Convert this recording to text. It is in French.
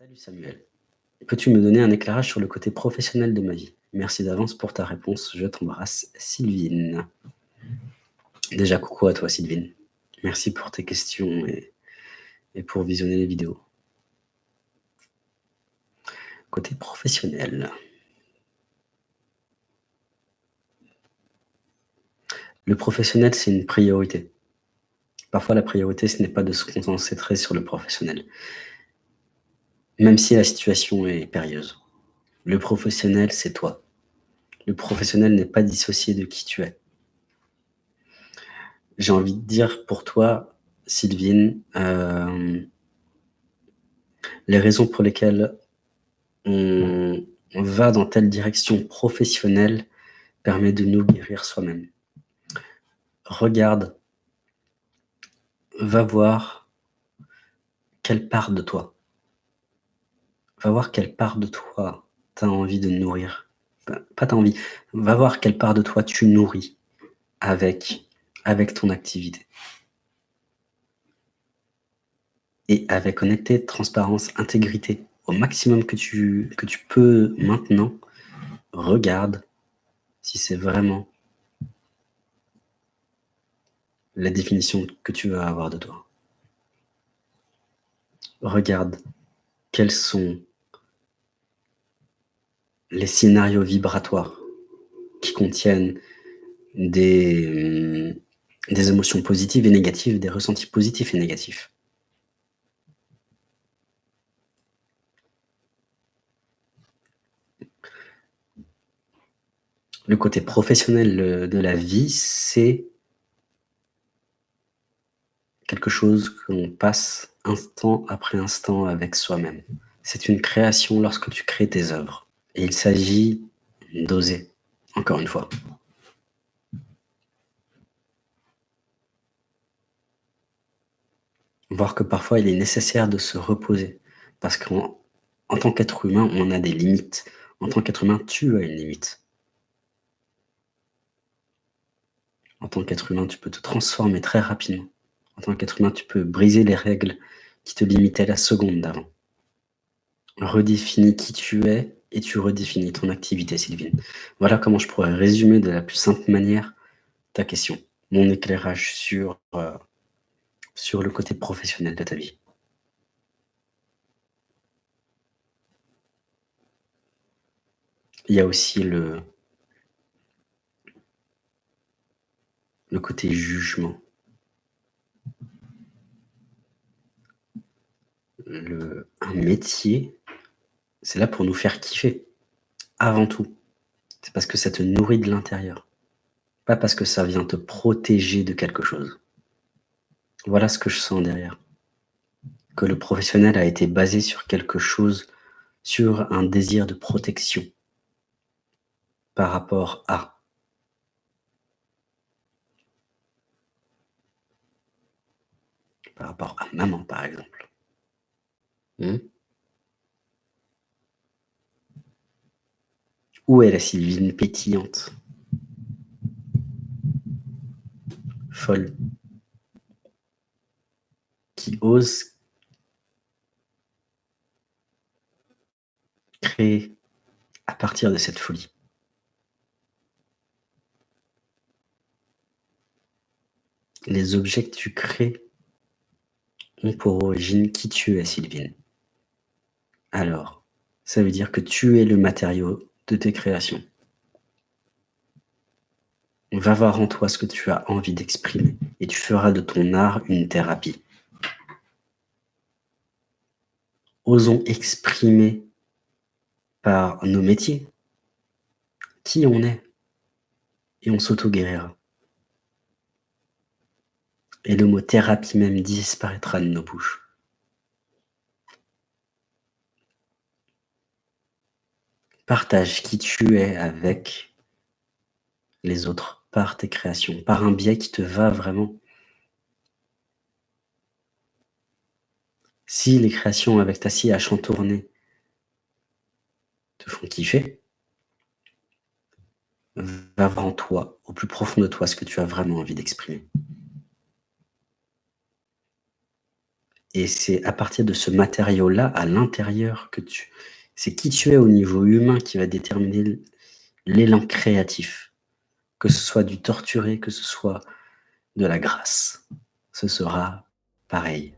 Salut Samuel. Peux-tu me donner un éclairage sur le côté professionnel de ma vie? Merci d'avance pour ta réponse. Je t'embrasse, Sylvine. Déjà, coucou à toi, Sylvine. Merci pour tes questions et, et pour visionner les vidéos. Côté professionnel. Le professionnel, c'est une priorité. Parfois, la priorité, ce n'est pas de se concentrer sur le professionnel, même si la situation est périlleuse. Le professionnel, c'est toi. Le professionnel n'est pas dissocié de qui tu es. J'ai envie de dire pour toi, Sylvine, euh, les raisons pour lesquelles on, on va dans telle direction professionnelle permet de nous guérir soi-même. Regarde va voir quelle part de toi, va voir quelle part de toi tu as envie de nourrir. Pas t'as envie, va voir quelle part de toi tu nourris avec, avec ton activité. Et avec honnêteté, transparence, intégrité, au maximum que tu, que tu peux maintenant, regarde si c'est vraiment la définition que tu vas avoir de toi. Regarde quels sont les scénarios vibratoires qui contiennent des, des émotions positives et négatives, des ressentis positifs et négatifs. Le côté professionnel de la vie, c'est quelque chose qu'on passe instant après instant avec soi-même. C'est une création lorsque tu crées tes œuvres. Et il s'agit d'oser, encore une fois. Voir que parfois il est nécessaire de se reposer. Parce qu'en en tant qu'être humain, on a des limites. En tant qu'être humain, tu as une limite. En tant qu'être humain, tu peux te transformer très rapidement en tant qu'être humain, tu peux briser les règles qui te limitaient la seconde d'avant. Redéfinis qui tu es et tu redéfinis ton activité, Sylvine. Voilà comment je pourrais résumer de la plus simple manière ta question, mon éclairage sur, euh, le côté professionnel de ta vie. Il y a aussi le, le côté jugement. le, un métier, c'est là pour nous faire kiffer, avant tout. C'est parce que ça te nourrit de l'intérieur, pas parce que ça vient te protéger de quelque chose. Voilà ce que je sens derrière. Que le professionnel a été basé sur quelque chose, sur un désir de protection par rapport à. Par rapport à maman, par exemple. Hmm? Où est la Sylvine pétillante? Folle. Qui ose créer à partir de cette folie? Les objets que tu crées ont pour origine qui tu es, Sylvine. Alors, ça veut dire que tu es le matériau de tes créations. Va voir en toi ce que tu as envie d'exprimer et tu feras de ton art une thérapie. Osons exprimer par nos métiers qui on est et on s'auto-guérira. Et le mot thérapie même disparaîtra de nos bouches. Partage qui tu es avec les autres, par tes créations, par un biais qui te va vraiment. Si les créations avec ta scie à chantourner te font kiffer, va voir en toi, au plus profond de toi, ce que tu as vraiment envie d'exprimer. et c'est à partir de ce matériau-là, à l'intérieur que tu c'est qui tu es au niveau humain qui va déterminer l'élan créatif. Que ce soit du torturé, que ce soit de la grâce, ce sera pareil.